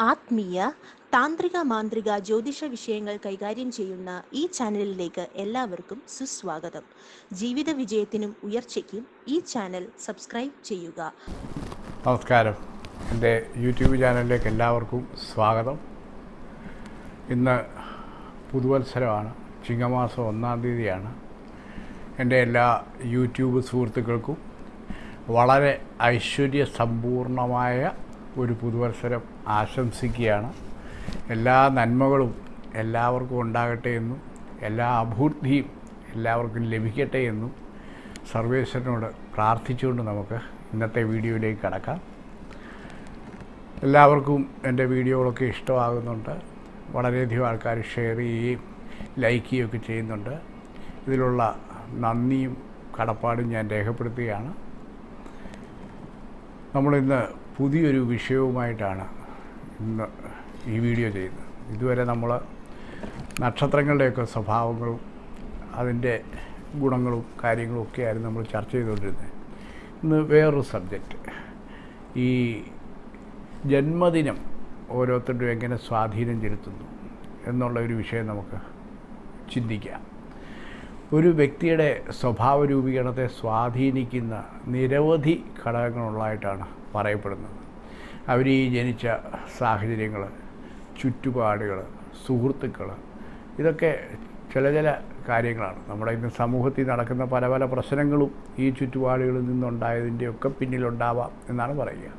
ആത്മീയ താന്ത്രിക മാന്ത്രിക ജ്യോതിഷ വിഷയങ്ങൾ കൈകാര്യം ചെയ്യുന്ന ഈ ചാനലിലേക്ക് എല്ലാവർക്കും സുസ്വാഗതം. ജീവിത വിജയത്തിനും ഉയർച്ചയ്ക്കും ഈ ചാനൽ സബ്സ്ക്രൈബ് ചെയ്യുക. നമസ്കാരം. എന്റെ യൂട്യൂബ് ചാനലിലേക്ക് എല്ലാവർക്കും സ്വാഗതം. ഇന്ന് പുതുവത്സരമാണ്. ചിങ്ങമാസം ഒന്നാം തീയതിയാണ്. എന്റെ എല്ലാ യൂട്യൂബ് സുഹൃത്തുക്കൾക്കും വളരെ ഐശ്വര്യ സമ്പൂർണമായ ഒരു പുതുവത്സരം ആശംസിക്കുകയാണ്. എല്ലാ നന്മകളും എല്ലാവർക്കും ഉണ്ടാകട്ടെ എന്നും എല്ലാ അഭൂർത്തിയും എല്ലാവർക്കും ലഭിക്കട്ടെ എന്നും സർവേശ്വരനോട് പ്രാർത്ഥിച്ചുകൊണ്ട് നമുക്ക് ഇന്നത്തെ വീഡിയോയിലേക്ക് കടക്കാം. എല്ലാവർക്കും എന്റെ വീഡിയോകളൊക്കെ ഇഷ്ടമാകുന്നുണ്ട്. വളരെയധികം ആൾക്കാർ ഷെയർ ചെയ്യുകയും ലൈക്ക് ചെയ്യുകയൊക്കെ ചെയ്യുന്നുണ്ട്. ഇതിലുള്ള നന്ദിയും കടപ്പാടും ഞാൻ രേഖപ്പെടുത്തുകയാണ്. നമ്മളിന്ന് പുതിയൊരു വിഷയവുമായിട്ടാണ് ഇന്ന് ഈ വീഡിയോ ചെയ്യുന്നത്. ഇതുവരെ നമ്മൾ നക്ഷത്രങ്ങളുടെയൊക്കെ സ്വഭാവങ്ങളും അതിന്റെ ഗുണങ്ങളും കാര്യങ്ങളും ഒക്കെയായിരുന്നു നമ്മൾ ചർച്ച ചെയ്തുകൊണ്ടിരുന്നത്. ഇന്ന് വേറൊരു സബ്ജക്റ്റ്. ഈ ജന്മദിനം ഓരോരുത്തരുടെയും എങ്ങനെ സ്വാധീനം ചെലുത്തുന്നു എന്നുള്ള ഒരു വിഷയം നമുക്ക് ചിന്തിക്കാം. ഒരു വ്യക്തിയുടെ സ്വഭാവ രൂപീകരണത്തെ സ്വാധീനിക്കുന്ന നിരവധി ഘടകങ്ങളുള്ളതായിട്ടാണ് പറയപ്പെടുന്നത്. അവർ ഈ ജനിച്ച സാഹചര്യങ്ങൾ ചുറ്റുപാടുകൾ സുഹൃത്തുക്കൾ ഇതൊക്കെ ചില ചില കാര്യങ്ങളാണ്. നമ്മുടെ ഇന്ന് സമൂഹത്തിൽ നടക്കുന്ന പല പല പ്രശ്നങ്ങളും ഈ ചുറ്റുപാടുകളിൽ നിന്നുണ്ടായതിന്റെയൊക്കെ പിന്നിലുണ്ടാവാം എന്നാണ് പറയുക.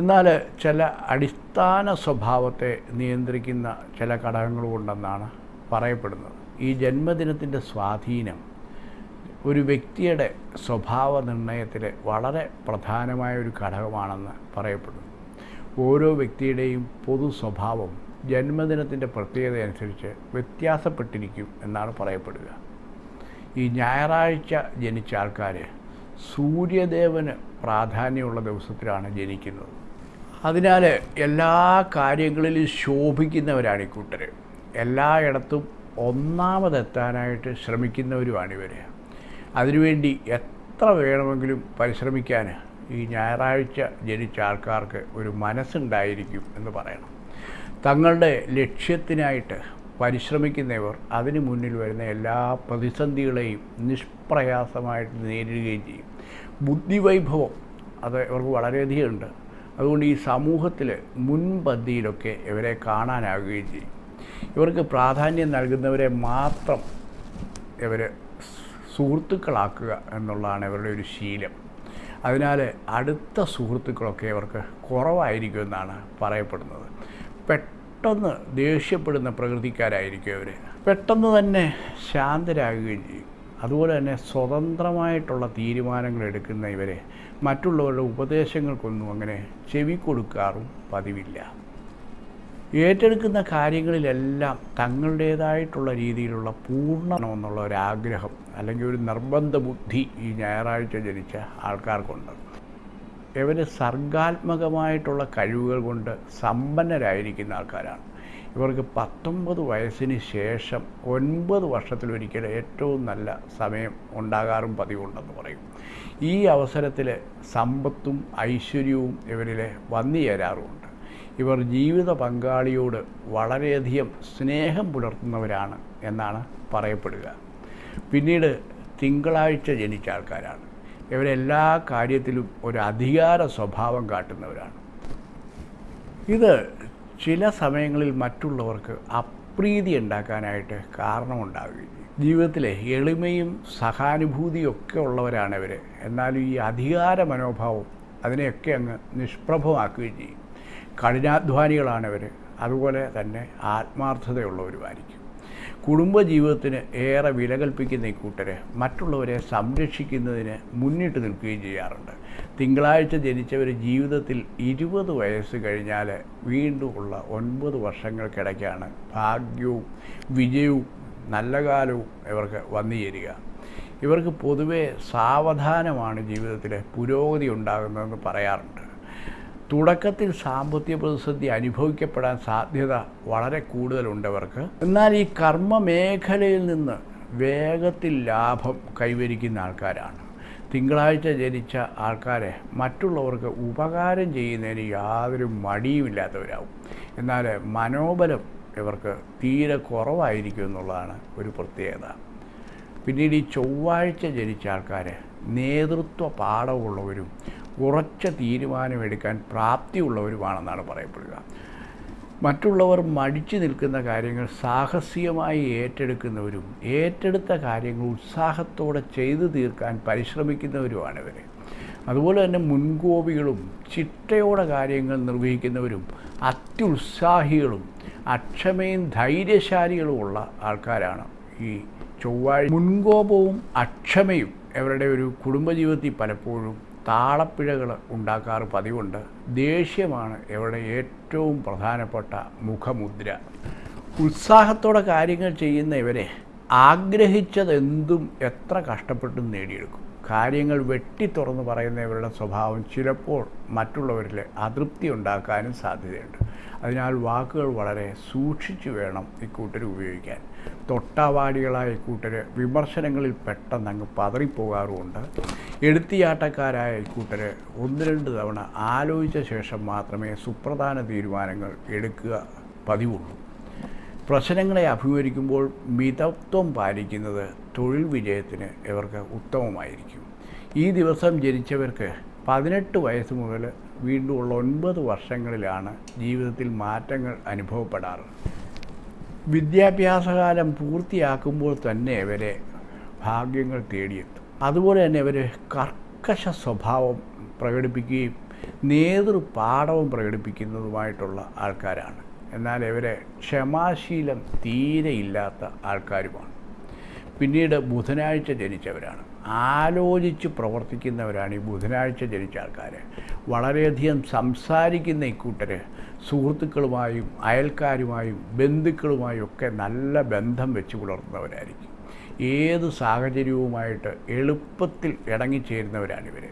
എന്നാൽ ചില അടിസ്ഥാന സ്വഭാവത്തെ നിയന്ത്രിക്കുന്ന ചില ഘടകങ്ങളുമുണ്ടെന്നാണ് പറയപ്പെടുന്നത് ഈ ജന്മദിനത്തിന്റെ സ്വാധീനം ഒരു വ്യക്തിയുടെ സ്വഭാവ നിർണയത്തിൽ വളരെ പ്രധാനമായ ഒരു ഘടകമാണെന്ന് പറയപ്പെടുന്നു. ഓരോ വ്യക്തിയുടെയും പൊതു സ്വഭാവം ജന്മദിനത്തിന്റെ പ്രത്യേകത അനുസരിച്ച് വ്യത്യാസപ്പെട്ടിരിക്കും എന്നാണ് പറയപ്പെടുക. ഈ ഞായറാഴ്ച ജനിച്ച ആൾക്കാർ സൂര്യദേവന് പ്രാധാന്യമുള്ള ദിവസത്തിലാണ് ജനിക്കുന്നത്. അതിനാൽ എല്ലാ കാര്യങ്ങളിലും ശോഭിക്കുന്നവരാണ് ഈ കൂട്ടർ എല്ലായിടത്തും ഒന്നാമതെത്താനായിട്ട് ശ്രമിക്കുന്നവരുമാണിവർ അതിനുവേണ്ടി എത്ര വേണമെങ്കിലും പരിശ്രമിക്കാൻ ഈ ഞായറാഴ്ച ജനിച്ച ആൾക്കാർക്ക് ഒരു മനസ്സുണ്ടായിരിക്കും എന്ന് പറയണം. തങ്ങളുടെ ലക്ഷ്യത്തിനായിട്ട് പരിശ്രമിക്കുന്നവർ അതിനു മുന്നിൽ വരുന്ന എല്ലാ പ്രതിസന്ധികളെയും നിഷ്പ്രയാസമായിട്ട് നേരിടുകയും ചെയ്യും. ബുദ്ധിവൈഭവം അത് ഇവർക്ക് വളരെയധികം ഉണ്ട്. അതുകൊണ്ട് ഈ സമൂഹത്തിൽ മുൻപന്തിയിലൊക്കെ ഇവരെ കാണാനാകുകയും ചെയ്യും. ഇവർക്ക് പ്രാധാന്യം നൽകുന്നവരെ മാത്രം ഇവർ സുഹൃത്തുക്കളാക്കുക എന്നുള്ളതാണ് ഇവരുടെ ഒരു ശീലം. അതിനാൽ അടുത്ത സുഹൃത്തുക്കളൊക്കെ ഇവർക്ക് കുറവായിരിക്കുമെന്നാണ് പറയപ്പെടുന്നത്. പെട്ടെന്ന് ദേഷ്യപ്പെടുന്ന പ്രകൃതിക്കാരായിരിക്കും ഇവർ പെട്ടെന്ന് തന്നെ ശാന്തരാകുകയും ചെയ്യും. അതുപോലെ തന്നെ സ്വതന്ത്രമായിട്ടുള്ള തീരുമാനങ്ങൾ എടുക്കുന്ന ഇവരെ മറ്റുള്ളവരുടെ ഉപദേശങ്ങൾക്കൊന്നും അങ്ങനെ ചെവി കൊടുക്കാറും പതിവില്ല. ഏറ്റെടുക്കുന്ന കാര്യങ്ങളിലെല്ലാം തങ്ങളുടേതായിട്ടുള്ള രീതിയിലുള്ള പൂർണമെന്നുള്ള ആഗ്രഹം അല്ലെങ്കിൽ ഒരു നിർബന്ധ ബുദ്ധി ഈ ഞായറാഴ്ച ജനിച്ച ആൾക്കാർക്കുണ്ട്. ഇവർ സർഗാത്മകമായിട്ടുള്ള കഴിവുകൾ കൊണ്ട് സമ്പന്നരായിരിക്കുന്ന ആൾക്കാരാണ്. ഇവർക്ക് പത്തൊമ്പത് വയസ്സിന് ശേഷം ഒൻപത് വർഷത്തിലൊരിക്കൽ ഏറ്റവും നല്ല സമയം ഉണ്ടാകാറും പതിവുണ്ടെന്ന് പറയും. ഈ അവസരത്തിൽ സമ്പത്തും ഐശ്വര്യവും ഇവരിൽ വന്നു ചേരാറുമുണ്ട്. ഇവർ ജീവിത പങ്കാളിയോട് വളരെയധികം സ്നേഹം പുലർത്തുന്നവരാണ് എന്നാണ് പറയപ്പെടുക. പിന്നീട് തിങ്കളാഴ്ച ജനിച്ച ആൾക്കാരാണ്. ഇവരെല്ലാ കാര്യത്തിലും ഒരു അധികാര സ്വഭാവം കാട്ടുന്നവരാണ്. ഇത് ചില സമയങ്ങളിൽ മറ്റുള്ളവർക്ക് അപ്രീതി ഉണ്ടാക്കാനായിട്ട് കാരണമുണ്ടാവുകയും ജീവിതത്തിലെ എളിമയും സഹാനുഭൂതിയും ഒക്കെ ഉള്ളവരാണ് ഇവർ എന്നാലും ഈ അധികാര മനോഭാവം അതിനെയൊക്കെ അങ്ങ് നിഷ്പ്രഭമാക്കുകയും ചെയ്യും. കഠിനാധ്വാനികളാണ് ഇവർ അതുപോലെ തന്നെ ആത്മാർത്ഥതയുള്ളവരുമായിരിക്കും. കുടുംബജീവിതത്തിന് ഏറെ വില കൽപ്പിക്കുന്ന ഈ കൂട്ടർ മറ്റുള്ളവരെ സംരക്ഷിക്കുന്നതിന് മുന്നിട്ട് നിൽക്കുകയും ചെയ്യാറുണ്ട്. തിങ്കളാഴ്ച ജനിച്ചവർ ജീവിതത്തിൽ ഇരുപത് വയസ്സ് കഴിഞ്ഞാൽ വീണ്ടും ഉള്ള ഒൻപത് വർഷങ്ങൾക്കിടയ്ക്കാണ് ഭാഗ്യവും വിജയവും നല്ല കാലവും ഇവർക്ക് വന്നു ചേരുക. ഇവർക്ക് പൊതുവെ സാവധാനമാണ് ജീവിതത്തിൽ പുരോഗതി ഉണ്ടാകുന്നതെന്ന് പറയാറുണ്ട്. തുടക്കത്തിൽ സാമ്പത്തിക പ്രതിസന്ധി അനുഭവിക്കപ്പെടാൻ സാധ്യത വളരെ കൂടുതലുണ്ടവർക്ക് എന്നാൽ ഈ കർമ്മ മേഖലയിൽ നിന്ന് വേഗത്തിൽ ലാഭം കൈവരിക്കുന്ന ആൾക്കാരാണ്. തിങ്കളാഴ്ച ജനിച്ച ആൾക്കാരെ മറ്റുള്ളവർക്ക് ഉപകാരം ചെയ്യുന്നതിന് യാതൊരു മടിയുമില്ലാത്തവരാകും എന്നാൽ മനോബലം ഇവർക്ക് തീരെ കുറവായിരിക്കും എന്നുള്ളതാണ് ഒരു പ്രത്യേകത. പിന്നീട് ഈ ചൊവ്വാഴ്ച ജനിച്ച ആൾക്കാർ നേതൃത്വ പാഠമുള്ളവരും ഉറച്ച തീരുമാനമെടുക്കാൻ പ്രാപ്തിയുള്ളവരുമാണെന്നാണ് പറയപ്പെടുക. മറ്റുള്ളവർ മടിച്ചു നിൽക്കുന്ന കാര്യങ്ങൾ സാഹസികമായി ഏറ്റെടുക്കുന്നവരും ഏറ്റെടുത്ത കാര്യങ്ങൾ ഉത്സാഹത്തോടെ ചെയ്തു തീർക്കാൻ പരിശ്രമിക്കുന്നവരുമാണ് ഇവർ അതുപോലെ തന്നെ മുൻകോപികളും ചിട്ടയോടെ കാര്യങ്ങൾ നിർവഹിക്കുന്നവരും അത്യുത്സാഹികളും അക്ഷമയും ധൈര്യശാലികളുമുള്ള ആൾക്കാരാണ് ഈ ചൊവ്വാഴ്ച മുൻകോപവും അക്ഷമയും അവരുടെ ഒരു കുടുംബജീവിതത്തിൽ പലപ്പോഴും താളപ്പിഴകൾ ഉണ്ടാക്കാറ് പതിവുണ്ട്. ദേഷ്യമാണ് ഇവിടെ ഏറ്റവും പ്രധാനപ്പെട്ട മുഖമുദ്ര. ഉത്സാഹത്തോടെ കാര്യങ്ങൾ ചെയ്യുന്ന ഇവരെ ആഗ്രഹിച്ചതെന്തും എത്ര കഷ്ടപ്പെട്ടും നേടിയെടുക്കും. കാര്യങ്ങൾ വെട്ടി തുറന്ന് പറയുന്ന ഇവരുടെ സ്വഭാവം ചിലപ്പോൾ മറ്റുള്ളവരിൽ അതൃപ്തി ഉണ്ടാക്കാനും സാധ്യതയുണ്ട്. അതിനാൽ വാക്കുകൾ വളരെ സൂക്ഷിച്ചു വേണം ഇക്കൂട്ടർ ഉപയോഗിക്കാൻ. തൊട്ടാവാടികളായ ഇക്കൂട്ടർ വിമർശനങ്ങളിൽ പെട്ടെന്ന് അങ്ങ് പതറിപ്പോകാറുമുണ്ട്. എടുത്തിയാട്ടക്കാരായ ഇക്കൂട്ടർ ഒന്ന് രണ്ട് തവണ ആലോചിച്ച ശേഷം മാത്രമേ സുപ്രധാന തീരുമാനങ്ങൾ എടുക്കുക പതിവുള്ളൂ. പ്രശ്നങ്ങളെ അഭിമുഖീകരിക്കുമ്പോൾ മിതത്വം പാലിക്കുന്നത് തൊഴിൽ വിജയത്തിന് ഇവർക്ക് ഉത്തമമായിരിക്കും. ഈ ദിവസം ജനിച്ചവർക്ക് പതിനെട്ട് വയസ്സ് മുതൽ വീണ്ടുമുള്ള ഒൻപത് വർഷങ്ങളിലാണ് ജീവിതത്തിൽ മാറ്റങ്ങൾ അനുഭവപ്പെടാറ്. വിദ്യാഭ്യാസകാലം പൂർത്തിയാക്കുമ്പോൾ തന്നെ ഇവരെ ഭാഗ്യങ്ങൾ തേടിയെത്തും. അതുപോലെ തന്നെ ഇവർ കർക്കശ സ്വഭാവം പ്രകടിപ്പിക്കുകയും നേതൃപാഠവും പ്രകടിപ്പിക്കുന്നതുമായിട്ടുള്ള ആൾക്കാരാണ്. എന്നാൽ ഇവരെ ക്ഷമാശീലം തീരെ ഇല്ലാത്ത ആൾക്കാരുമാണ്. പിന്നീട് ബുധനാഴ്ച ജനിച്ചവരാണ്. ആലോചിച്ച് പ്രവർത്തിക്കുന്നവരാണ് ഈ ബുധനാഴ്ച ജനിച്ച ആൾക്കാർ വളരെയധികം സംസാരിക്കുന്ന ഇക്കൂട്ടർ സുഹൃത്തുക്കളുമായും അയൽക്കാരുമായും ബന്ധുക്കളുമായും ഒക്കെ നല്ല ബന്ധം വെച്ച് പുലർത്തുന്നവരായിരിക്കും ഏത് സാഹചര്യവുമായിട്ട് എളുപ്പത്തിൽ ഇടങ്ങിച്ചേരുന്നവരാണ് ഇവർ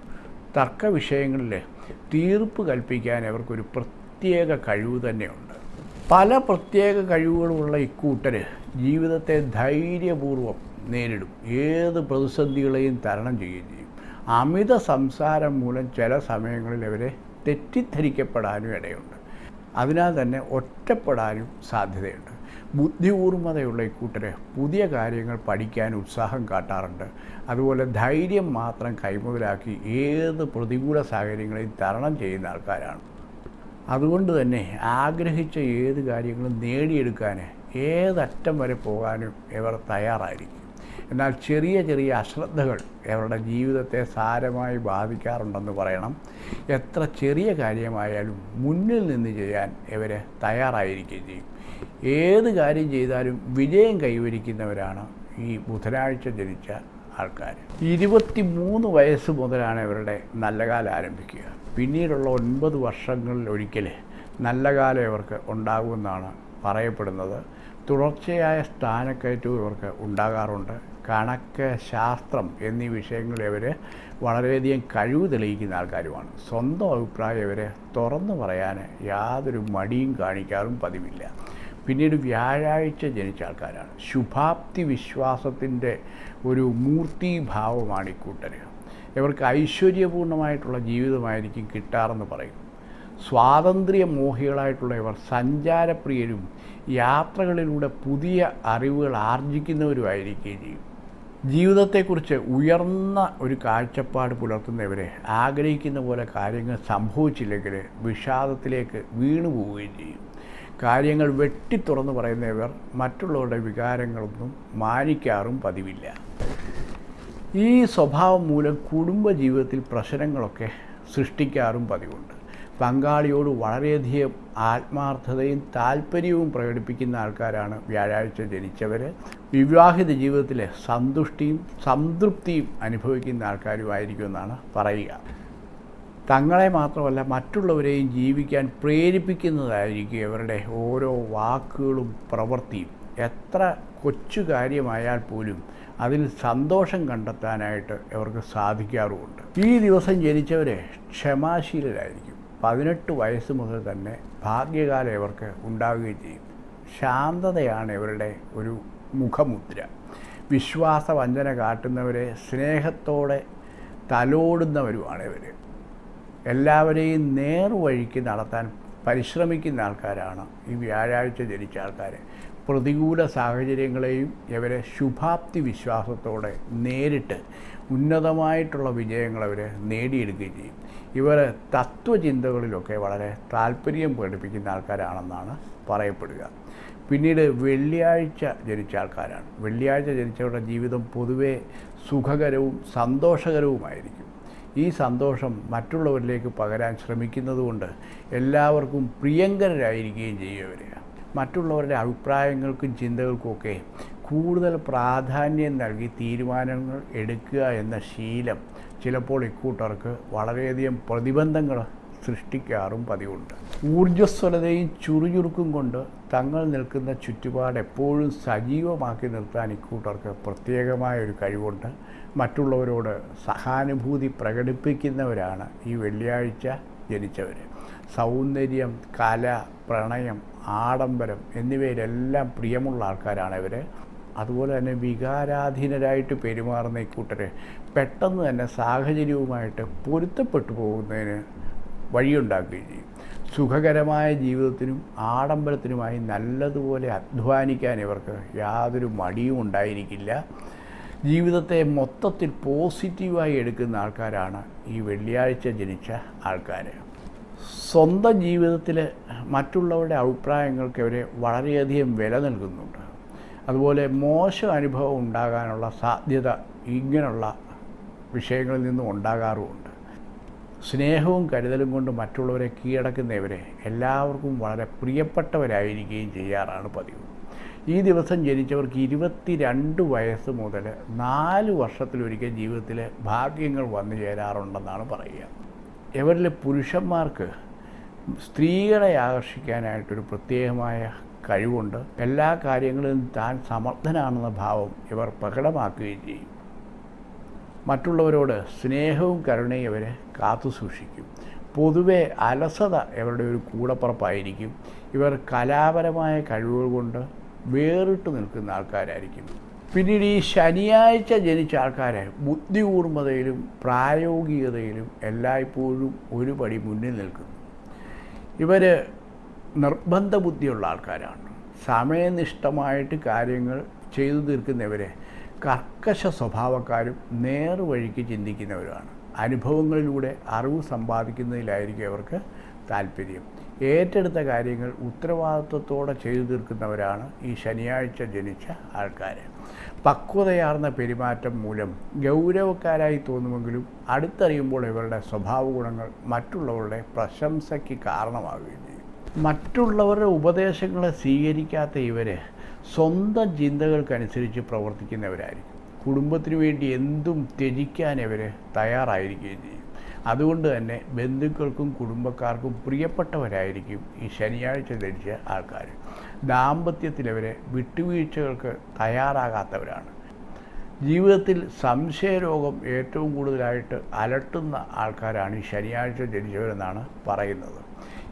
തർക്ക വിഷയങ്ങളിൽ തീർപ്പ് കൽപ്പിക്കാൻ അവർക്കൊരു പ്രത്യേക കഴിവ് തന്നെയുണ്ട്. പല പ്രത്യേക കഴിവുകളുമുള്ള ഇക്കൂട്ടർ ജീവിതത്തെ ധൈര്യപൂർവം നേരിടും. ഏത് പ്രതിസന്ധികളെയും തരണം ചെയ്യുകയും ചെയ്യും. അമിത സംസാരം മൂലം ചില സമയങ്ങളിൽ അവരെ തെറ്റിദ്ധരിക്കപ്പെടാനും ഇടയുണ്ട്. അതിനാൽ തന്നെ ഒറ്റപ്പെടാനും സാധ്യതയുണ്ട്. ബുദ്ധികൂർമ്മതയുള്ള ഇക്കൂട്ടരെ പുതിയ കാര്യങ്ങൾ പഠിക്കാൻ ഉത്സാഹം കാട്ടാറുണ്ട്. അതുപോലെ ധൈര്യം മാത്രം കൈമുതലാക്കി ഏത് പ്രതികൂല സാഹചര്യങ്ങളെയും തരണം ചെയ്യുന്ന ആൾക്കാരാണ്. അതുകൊണ്ട് തന്നെ ആഗ്രഹിച്ച ഏത് കാര്യങ്ങളും നേടിയെടുക്കാൻ ഏതറ്റം വരെ പോകാനും ഇവർ തയ്യാറായിരിക്കും. എന്നാൽ ചെറിയ ചെറിയ അശ്രദ്ധകൾ ഇവരുടെ ജീവിതത്തെ സാരമായി ബാധിക്കാറുണ്ടെന്ന് പറയണം. എത്ര ചെറിയ കാര്യമായാലും മുന്നിൽ നിന്ന് ചെയ്യാൻ ഇവർ തയ്യാറായിരിക്കുകയും ചെയ്യും. ഏത് കാര്യം ചെയ്താലും വിജയം കൈവരിക്കുന്നവരാണ് ഈ ബുധനാഴ്ച ജനിച്ച ആൾക്കാർ ഇരുപത്തി മൂന്ന് വയസ്സ് മുതലാണ് ഇവരുടെ നല്ല കാലം ആരംഭിക്കുക. പിന്നീടുള്ള ഒൻപത് വർഷങ്ങളിൽ ഒരിക്കൽ നല്ല കാലം ഇവർക്ക് ഉണ്ടാകുമെന്നാണ് പറയപ്പെടുന്നത്. തുടർച്ചയായ സ്ഥാനക്കയറ്റവും ഇവർക്ക് ഉണ്ടാകാറുണ്ട്. കണക്ക് ശാസ്ത്രം എന്നീ വിഷയങ്ങളിൽ ഇവർ വളരെയധികം കഴിവ് തെളിയിക്കുന്ന ആൾക്കാരുമാണ്. സ്വന്തം അഭിപ്രായം ഇവരെ തുറന്നു പറയാൻ യാതൊരു മടിയും കാണിക്കാറും പതിവില്ല. പിന്നീട് വ്യാഴാഴ്ച ജനിച്ച ആൾക്കാരാണ്. ശുഭാപ്തി വിശ്വാസത്തിന്റെ ഒരു മൂർത്തീഭാവമാണ് ഈ കൂട്ടർ ഇവർക്ക് ഐശ്വര്യപൂർണമായിട്ടുള്ള ജീവിതമായിരിക്കും കിട്ടാറെന്ന് പറയും. സ്വാതന്ത്ര്യ മോഹികളായിട്ടുള്ള ഇവർ സഞ്ചാരപ്രിയരും യാത്രകളിലൂടെ പുതിയ അറിവുകൾ ആർജിക്കുന്നവരുമായിരിക്കുകയും ചെയ്യും. ജീവിതത്തെക്കുറിച്ച് ഉയർന്ന ഒരു കാഴ്ചപ്പാട് പുലർത്തുന്നവരെ ആഗ്രഹിക്കുന്ന പോലെ കാര്യങ്ങൾ സംഭവിച്ചില്ലെങ്കിൽ വിഷാദത്തിലേക്ക് വീണു പോവുകയും ചെയ്യും. കാര്യങ്ങൾ വെട്ടി തുറന്ന് പറയുന്ന ഇവർ മറ്റുള്ളവരുടെ വികാരങ്ങളൊന്നും മാനിക്കാറും പതിവില്ല. ഈ സ്വഭാവം മൂലം കുടുംബജീവിതത്തിൽ പ്രശ്നങ്ങളൊക്കെ സൃഷ്ടിക്കാറും പതിവുണ്ട്. പങ്കാളിയോട് വളരെയധികം ആത്മാർത്ഥതയും താല്പര്യവും പ്രകടിപ്പിക്കുന്ന ആൾക്കാരാണ് വ്യാഴാഴ്ച ജനിച്ചവർ വിവാഹിത ജീവിതത്തിലെ സന്തുഷ്ടിയും സംതൃപ്തിയും അനുഭവിക്കുന്ന ആൾക്കാരുമായിരിക്കുമെന്നാണ് പറയുക. തങ്ങളെ മാത്രമല്ല മറ്റുള്ളവരെയും ജീവിക്കാൻ പ്രേരിപ്പിക്കുന്നതായിരിക്കും ഇവരുടെ ഓരോ വാക്കുകളും പ്രവൃത്തിയും. എത്ര കൊച്ചു കാര്യമായാൽ പോലും അതിൽ സന്തോഷം കണ്ടെത്താനായിട്ട് ഇവർക്ക് സാധിക്കാറുമുണ്ട്. ഈ ദിവസം ജനിച്ചവരെ ക്ഷമാശീലരായിരിക്കും. പതിനെട്ട് വയസ്സ് മുതൽ തന്നെ ഭാഗ്യകാലം ഇവർക്ക് ഉണ്ടാവുകയും ചെയ്യും. ശാന്തതയാണ് ഇവരുടെ ഒരു മുഖമുദ്ര. വിശ്വാസവഞ്ചന കാട്ടുന്നവരെ സ്നേഹത്തോടെ തലോടുന്നവരുമാണ് ഇവർ എല്ലാവരെയും നേർവഴിക്ക് നടത്താൻ പരിശ്രമിക്കുന്ന ആൾക്കാരാണ് ഈ വ്യാഴാഴ്ച ജനിച്ച ആൾക്കാർ പ്രതികൂല സാഹചര്യങ്ങളെയും ഇവരെ ശുഭാപ്തി വിശ്വാസത്തോടെ നേരിട്ട് ഉന്നതമായിട്ടുള്ള വിജയങ്ങൾ അവർ നേടിയെടുക്കുകയും ചെയ്യും. ഇവർ തത്വചിന്തകളിലൊക്കെ വളരെ താല്പര്യം പ്രകടിപ്പിക്കുന്ന ആൾക്കാരാണെന്നാണ് പറയപ്പെടുക. പിന്നീട് വെള്ളിയാഴ്ച ജനിച്ച ആൾക്കാരാണ്. വെള്ളിയാഴ്ച ജനിച്ചവരുടെ ജീവിതം പൊതുവെ സുഖകരവും സന്തോഷകരവുമായിരിക്കും. ഈ സന്തോഷം മറ്റുള്ളവരിലേക്ക് പകരാൻ ശ്രമിക്കുന്നതുകൊണ്ട് എല്ലാവർക്കും പ്രിയങ്കരായിരിക്കുകയും ചെയ്യുക മറ്റുള്ളവരുടെ അഭിപ്രായങ്ങൾക്കും ചിന്തകൾക്കുമൊക്കെ കൂടുതൽ പ്രാധാന്യം നൽകി തീരുമാനങ്ങൾ എടുക്കുക എന്ന ശീലം ചിലപ്പോൾ ഇക്കൂട്ടർക്ക് വളരെയധികം പ്രതിബന്ധങ്ങൾ സൃഷ്ടിക്കാറും പതിവുണ്ട്. ഊർജസ്വലതയും ചുറുചുറുക്കും കൊണ്ട് തങ്ങൾ നിൽക്കുന്ന ചുറ്റുപാട് എപ്പോഴും സജീവമാക്കി നിർത്താൻ ഇക്കൂട്ടർക്ക് പ്രത്യേകമായ ഒരു കഴിവുണ്ട്. മറ്റുള്ളവരോട് സഹാനുഭൂതി പ്രകടിപ്പിക്കുന്നവരാണ് ഈ വെള്ളിയാഴ്ച ജനിച്ചവർ സൗന്ദര്യം കല പ്രണയം ആഡംബരം എന്നിവയിലെല്ലാം പ്രിയമുള്ള ആൾക്കാരാണ് ഇവർ അതുപോലെ തന്നെ വികാരാധീനരായിട്ട് പെരുമാറുന്ന ഇക്കൂട്ടരെ പെട്ടെന്ന് തന്നെ സാഹചര്യവുമായിട്ട് പൊരുത്തപ്പെട്ടു പോകുന്നതിന് വഴിയുണ്ടാക്കുകയും ചെയ്യും. സുഖകരമായ ജീവിതത്തിനും ആഡംബരത്തിനുമായി നല്ലതുപോലെ അധ്വാനിക്കാൻ ഇവർക്ക് യാതൊരു മടിയും ഉണ്ടായിരിക്കില്ല. ജീവിതത്തെ മൊത്തത്തിൽ പോസിറ്റീവായി എടുക്കുന്ന ആൾക്കാരാണ് ഈ വെള്ളിയാഴ്ച ജനിച്ച ആൾക്കാർ സ്വന്തം ജീവിതത്തിൽ മറ്റുള്ളവരുടെ അഭിപ്രായങ്ങൾക്ക് അവരെ വളരെയധികം വില നൽകുന്നുണ്ട്. അതുപോലെ മോശം അനുഭവം ഉണ്ടാകാനുള്ള സാധ്യത ഇങ്ങനെയുള്ള വിഷയങ്ങളിൽ നിന്നും ഉണ്ടാകാറുമുണ്ട്. സ്നേഹവും കരുതലും കൊണ്ട് മറ്റുള്ളവരെ കീഴടക്കുന്നവരെ എല്ലാവർക്കും വളരെ പ്രിയപ്പെട്ടവരായിരിക്കുകയും ചെയ്യാറാണ് പതിവ്. ഈ ദിവസം ജനിച്ചവർക്ക് ഇരുപത്തിരണ്ട് വയസ്സ് മുതൽ നാല് വർഷത്തിലൊരിക്കൽ ജീവിതത്തിൽ ഭാഗ്യങ്ങൾ വന്നു ചേരാറുണ്ടെന്നാണ് പറയുക. ഇവരിലെ പുരുഷന്മാർക്ക് സ്ത്രീകളെ ആകർഷിക്കാനായിട്ടൊരു പ്രത്യേകമായ കഴിവുണ്ട്. എല്ലാ കാര്യങ്ങളിലും താൻ സമർത്ഥനാണെന്ന ഭാവം ഇവർ പ്രകടമാക്കുകയും ചെയ്യും. മറ്റുള്ളവരോട് സ്നേഹവും കരുണയും ഇവരെ കാത്തു സൂക്ഷിക്കും. പൊതുവെ അലസത ഇവരുടെ ഒരു കൂടപ്പുറപ്പായിരിക്കും. ഇവർ കലാപരമായ കഴിവുകൾ കൊണ്ട് വേറിട്ട് നിൽക്കുന്ന ആൾക്കാരായിരിക്കും. പിന്നീട് ഈ ശനിയാഴ്ച ജനിച്ച ആൾക്കാരെ ബുദ്ധികൂർമ്മതയിലും പ്രായോഗികതയിലും എല്ലായ്പ്പോഴും ഒരു പടി മുന്നിൽ നിൽക്കുന്നു. ഇവർ നിർബന്ധ ബുദ്ധിയുള്ള ആൾക്കാരാണ്. സമയനിഷ്ഠമായിട്ട് കാര്യങ്ങൾ ചെയ്തു തീർക്കുന്നവരെ കർക്കശ സ്വഭാവക്കാരും നേർവഴിക്ക് ചിന്തിക്കുന്നവരുമാണ്. അനുഭവങ്ങളിലൂടെ അറിവ് സമ്പാദിക്കുന്നതിലായിരിക്കും അവർക്ക് താല്പര്യം. ഏറ്റെടുത്ത കാര്യങ്ങൾ ഉത്തരവാദിത്വത്തോടെ ചെയ്തു തീർക്കുന്നവരാണ് ഈ ശനിയാഴ്ച ജനിച്ച ആൾക്കാർ പക്വതയാർന്ന പെരുമാറ്റം മൂലം ഗൗരവക്കാരായി തോന്നുമെങ്കിലും അടുത്തറിയുമ്പോൾ ഇവരുടെ സ്വഭാവ ഗുണങ്ങൾ മറ്റുള്ളവരുടെ പ്രശംസയ്ക്ക് കാരണമാവുകയും ചെയ്യും. മറ്റുള്ളവരുടെ ഉപദേശങ്ങളെ സ്വീകരിക്കാത്ത ഇവർ സ്വന്തം ചിന്തകൾക്കനുസരിച്ച് പ്രവർത്തിക്കുന്നവരായിരിക്കും. കുടുംബത്തിന് വേണ്ടി എന്തും ത്യജിക്കാൻ ഇവർ തയ്യാറായിരിക്കുകയും ചെയ്യും. അതുകൊണ്ട് തന്നെ ബന്ധുക്കൾക്കും കുടുംബക്കാർക്കും പ്രിയപ്പെട്ടവരായിരിക്കും ഈ ശനിയാഴ്ച ധരിച്ച ആൾക്കാർ. ദാമ്പത്യത്തിൽ അവരെ വിട്ടുവീഴ്ചകൾക്ക് തയ്യാറാകാത്തവരാണ്. ജീവിതത്തിൽ സംശയരോഗം ഏറ്റവും കൂടുതലായിട്ട് അലട്ടുന്ന ആൾക്കാരാണ് ഈ ശനിയാഴ്ച ജനിച്ചവരെന്നാണ് പറയുന്നത്.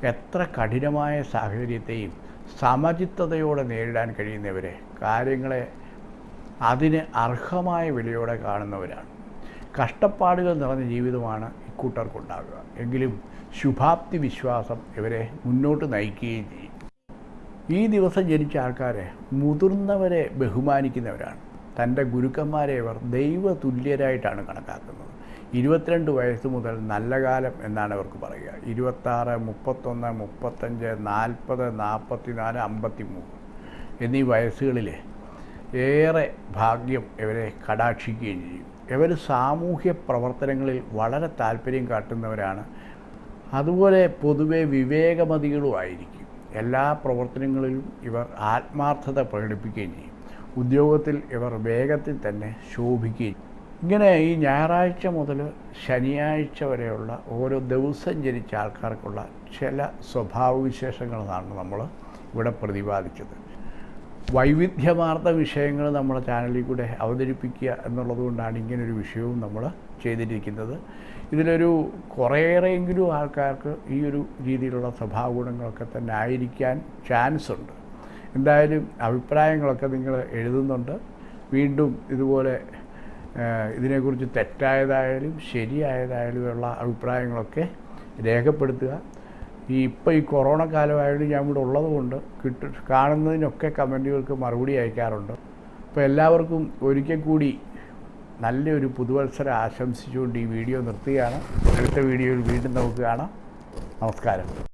എത്ര കഠിനമായ സാഹചര്യത്തെയും സമചിത്തതയോടെ നേരിടാൻ കഴിയുന്നവരെ കാര്യങ്ങളെ അതിന് അർഹമായ വിലയോടെ കാണുന്നവരാണ്. കഷ്ടപ്പാടുകൾ നിറഞ്ഞ ജീവിതമാണ് ഇക്കൂട്ടർക്കുണ്ടാകുക എങ്കിലും ശുഭാപ്തി വിശ്വാസം ഇവരെ മുന്നോട്ട് നയിക്കുകയും ചെയ്യും. ഈ ദിവസം ജനിച്ച ആൾക്കാരെ മുതിർന്നവരെ ബഹുമാനിക്കുന്നവരാണ്. തന്റെ ഗുരുക്കന്മാരെ ഇവർ ദൈവ തുല്യരായിട്ടാണ് കണക്കാക്കുന്നത്. ഇരുപത്തിരണ്ട് വയസ്സ് മുതൽ നല്ല കാലം എന്നാണ് അവർക്ക് പറയുക. ഇരുപത്താറ് മുപ്പത്തൊന്ന് മുപ്പത്തഞ്ച് നാൽപ്പത് നാൽപ്പത്തി നാല് അമ്പത്തി മൂന്ന് എന്നീ വയസ്സുകളിൽ ഏറെ ഭാഗ്യം ഇവരെ കടാക്ഷിക്കുകയും ചെയ്യും. ഇവർ സാമൂഹ്യ പ്രവർത്തനങ്ങളിൽ വളരെ താല്പര്യം കാട്ടുന്നവരാണ്. അതുപോലെ പൊതുവെ വിവേകമതികളുമായിരിക്കും എല്ലാ പ്രവർത്തനങ്ങളിലും ഇവർ ആത്മാർത്ഥത പ്രകടിപ്പിക്കുകയും ചെയ്യും. ഉദ്യോഗത്തിൽ ഇവർ വേഗത്തിൽ തന്നെ ശോഭിക്കുകയും ഇങ്ങനെ ഈ ഞായറാഴ്ച മുതൽ ശനിയാഴ്ച വരെയുള്ള ഓരോ ദിവസം ജനിച്ച ആൾക്കാർക്കുള്ള ചില സ്വഭാവവിശേഷങ്ങളാണ് നമ്മൾ ഇവിടെ പ്രതിപാദിച്ചത്. വൈവിധ്യമാർന്ന വിഷയങ്ങൾ നമ്മുടെ ചാനലിൽ കൂടെ അവതരിപ്പിക്കുക എന്നുള്ളതുകൊണ്ടാണ് ഇങ്ങനൊരു വിഷയവും നമ്മൾ ചെയ്തിരിക്കുന്നത്. ഇതിലൊരു കുറേയേറെയെങ്കിലും ആൾക്കാർക്ക് ഈ ഒരു രീതിയിലുള്ള സ്വഭാവ ഗുണങ്ങളൊക്കെ തന്നെ ആയിരിക്കാൻ ചാൻസ് ഉണ്ട് എന്തായാലും അഭിപ്രായങ്ങളൊക്കെ നിങ്ങൾ എഴുതുന്നുണ്ട്. വീണ്ടും ഇതുപോലെ ഇതിനെക്കുറിച്ച് തെറ്റായതായാലും ശരിയായതായാലും ഉള്ള അഭിപ്രായങ്ങളൊക്കെ രേഖപ്പെടുത്തുക. ഈ ഇപ്പോൾ ഈ കൊറോണ കാലമായിട്ട് ഞാൻ ഇവിടെ ഉള്ളതുകൊണ്ട് കിട്ട കാണുന്നതിനൊക്കെ കമന്റുകൾക്ക് മറുപടി അയക്കാറുണ്ട്. അപ്പോൾ എല്ലാവർക്കും ഒരിക്കൽ കൂടി നല്ലൊരു പുതുവത്സരം ആശംസിച്ചുകൊണ്ട് ഈ വീഡിയോ നിർത്തുകയാണ്. അടുത്ത വീഡിയോയിൽ വീണ്ടും നമുക്ക് കാണാം. നമസ്കാരം.